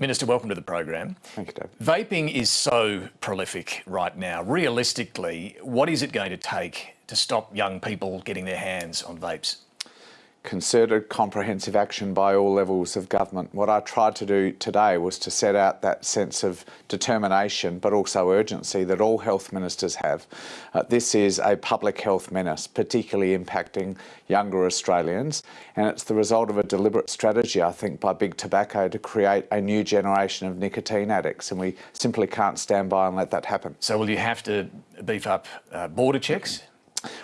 Minister, welcome to the program. Thank you, David. Vaping is so prolific right now. Realistically, what is it going to take to stop young people getting their hands on vapes? Concerted comprehensive action by all levels of government. What I tried to do today was to set out that sense of determination but also urgency that all health ministers have. Uh, this is a public health menace, particularly impacting younger Australians and it's the result of a deliberate strategy I think by Big Tobacco to create a new generation of nicotine addicts and we simply can't stand by and let that happen. So will you have to beef up uh, border checks?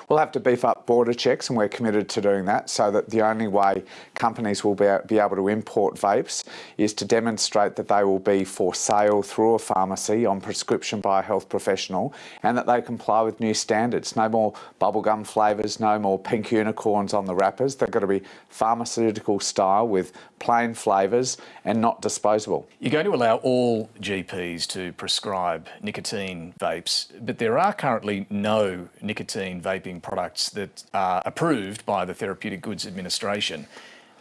We'll have to beef up border checks and we're committed to doing that so that the only way companies will be, be able to import vapes is to demonstrate that they will be for sale through a pharmacy on prescription by a health professional and that they comply with new standards. No more bubblegum flavours, no more pink unicorns on the wrappers. They've got to be pharmaceutical style with plain flavours and not disposable. You're going to allow all GPs to prescribe nicotine vapes, but there are currently no nicotine vaping products that are approved by the Therapeutic Goods Administration.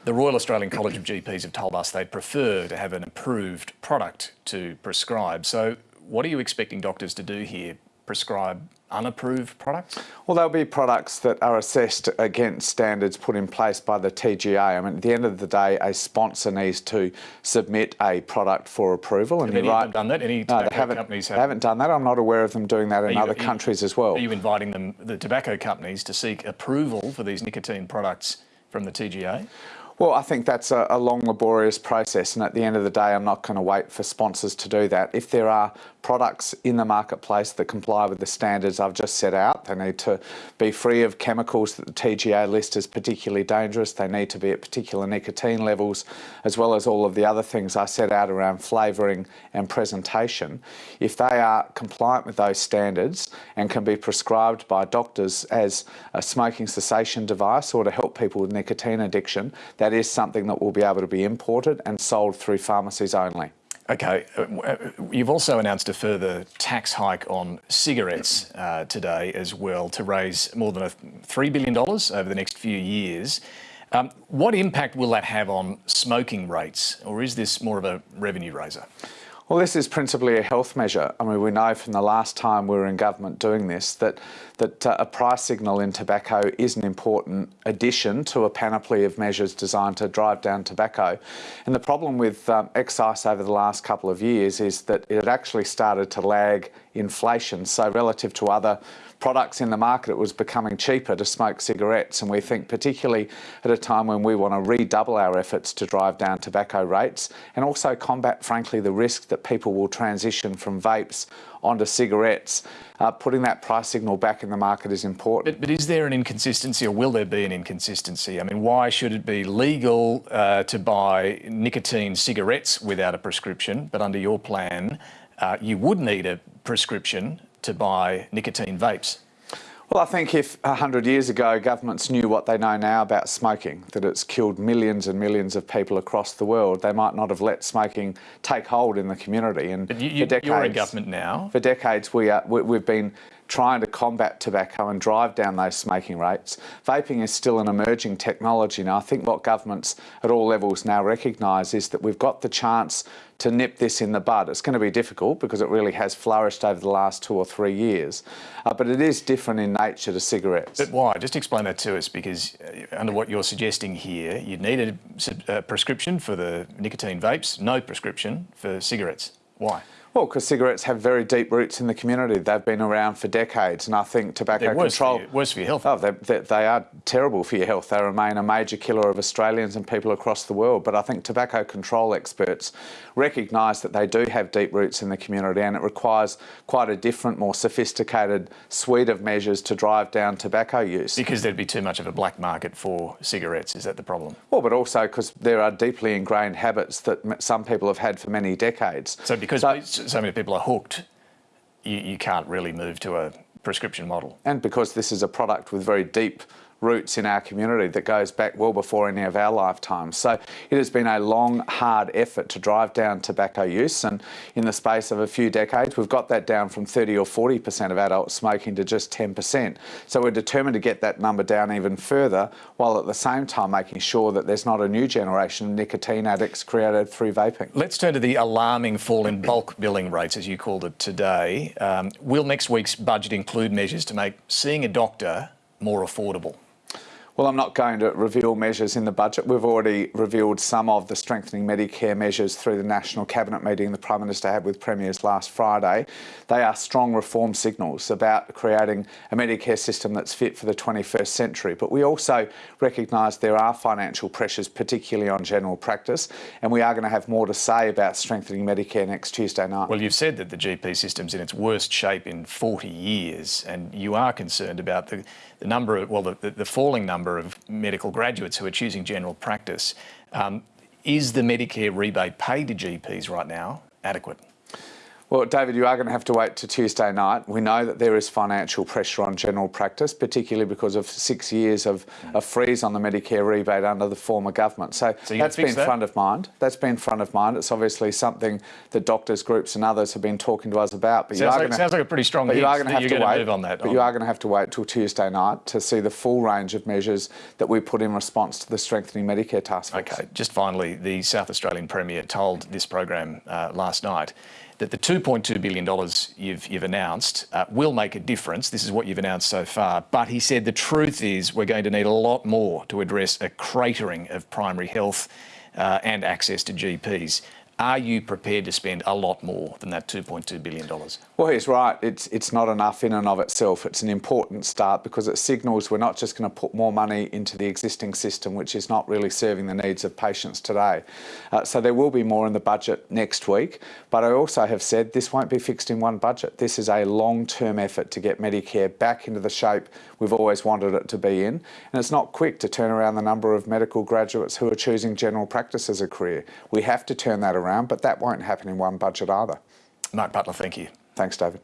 The Royal Australian College of GPs have told us they'd prefer to have an approved product to prescribe. So what are you expecting doctors to do here? Prescribe unapproved products? Well, there'll be products that are assessed against standards put in place by the TGA. I mean, at the end of the day, a sponsor needs to submit a product for approval. And have any right, done that? Any tobacco no, they haven't, companies have? haven't done that. I'm not aware of them doing that in you, other countries you, as well. Are you inviting them, the tobacco companies, to seek approval for these nicotine products from the TGA? Well, I think that's a, a, long, laborious process, and at the end of the day, I'm not going to wait for sponsors to do that. If there are products in the marketplace that comply with the standards I've just set out. They need to be free of chemicals that the TGA list as particularly dangerous. They need to be at particular nicotine levels, as well as all of the other things I set out around flavouring and presentation. If they are compliant with those standards and can be prescribed by doctors as a smoking cessation device or to help people with nicotine addiction, that is something that will be able to be imported and sold through pharmacies only. Okay, uh, uh, you've also announced a further tax hike on cigarettes uh, today as well to raise more than $3 billion over the next few years. Um, what impact will that have on smoking rates, or is this more of a revenue raiser? Well, this is principally a health measure. I mean, we know from the last time we were in government doing this that, that uh, a price signal in tobacco is an important addition to a panoply of measures designed to drive down tobacco. And the problem with um, excise over the last couple of years is that it actually started to lag inflation. So relative to other products in the market, it was becoming cheaper to smoke cigarettes. And we think particularly at a time when we want to redouble our efforts to drive down tobacco rates and also combat, frankly, the risk that people will transition from vapes onto cigarettes, uh, putting that price signal back in the market is important. But, but, is there an inconsistency or will there be an inconsistency? I mean, why should it be legal uh, to buy nicotine cigarettes without a prescription, but under your plan, uh, you would need a prescription to buy nicotine vapes? Well, I think if 100 years ago governments knew what they know now about smoking, that it's killed millions and millions of people across the world, they might not have let smoking take hold in the community. And but you, you, for decades, you're in government now. For decades, we are, we, we've been trying to combat tobacco and drive down those smoking rates. Vaping is still an emerging technology. Now, I think what governments at all levels now recognise is that we've got the chance to nip this in the bud. It's going to be difficult because it really has flourished over the last two or three years, uh, but it is different in nature to cigarettes. But why? Just explain that to us because uh, under what you're suggesting here, you'd need a, a prescription for the nicotine vapes, no prescription for cigarettes. Why? Well, because cigarettes have very deep roots in the community. They've been around for decades, and I think tobacco They're worse control... For you, worse for your health. Oh, they, they, they, are terrible for your health. They remain a major killer of Australians and people across the world. But I think tobacco control experts recognise that they do have deep roots in the community, and it requires quite a different, more sophisticated suite of measures to drive down tobacco use. Because there'd be too much of a black market for cigarettes, is that the problem? Well, but also because there are deeply ingrained habits that some people have had for many decades. So because... So, so many people are hooked, you, you can't really move to a prescription model. And because this is a product with very deep roots in our community that goes back well before any of our lifetimes. So it has been a long, hard effort to drive down tobacco use and in the space of a few decades we've got that down from 30 or 40% of adults smoking to just 10%. So we're determined to get that number down even further while at the same time making sure that there's not a new generation of nicotine addicts created through vaping. Let's turn to the alarming fall in bulk billing rates, as you called it today. Um, will next week's budget include measures to make seeing a doctor more affordable? Well, I'm not going to reveal measures in the budget. We've already revealed some of the strengthening Medicare measures through the National Cabinet meeting the Prime Minister had with Premiers last Friday. They are strong reform signals about creating a Medicare system that's fit for the 21st century. But we also recognise there are financial pressures, particularly on general practice, and we are going to have more to say about strengthening Medicare next Tuesday night. Well, you've said that the GP system's in its worst shape in 40 years, and you are concerned about the, the number of, well, the, the falling number number of medical graduates who are choosing general practice. Um, is the Medicare rebate paid to GPs right now adequate? Well, David, you are going to have to wait to Tuesday night. We know that there is financial pressure on general practice, particularly because of six years of a freeze on the Medicare rebate under the former government. So, so that's been that? front of mind. That's been front of mind. It's obviously something that doctors groups and others have been talking to us about. But sounds, you are like, gonna, sounds like a pretty strong. But you are going to have to wait on that. But you are going to have to wait till Tuesday night to see the full range of measures that we put in response to the strengthening Medicare task force. Okay. Just finally, the South Australian Premier told this program uh, last night that the $2.2 billion you've, you've announced uh, will make a difference. This is what you've announced so far. But he said the truth is we're going to need a lot more to address a cratering of primary health uh, and access to GPs. Are you prepared to spend a lot more than that $2.2 billion? Well, he's right. It's, it's not enough in and of itself. It's an important start because it signals we're not just going to put more money into the existing system, which is not really serving the needs of patients today. Uh, so there will be more in the budget next week. But I also have said this won't be fixed in one budget. This is a long-term effort to get Medicare back into the shape we've always wanted it to be in. And it's not quick to turn around the number of medical graduates who are choosing general practice as a career. We have to turn that around around, but that won't happen in one budget either. Mark Butler, thank you. Thanks, David.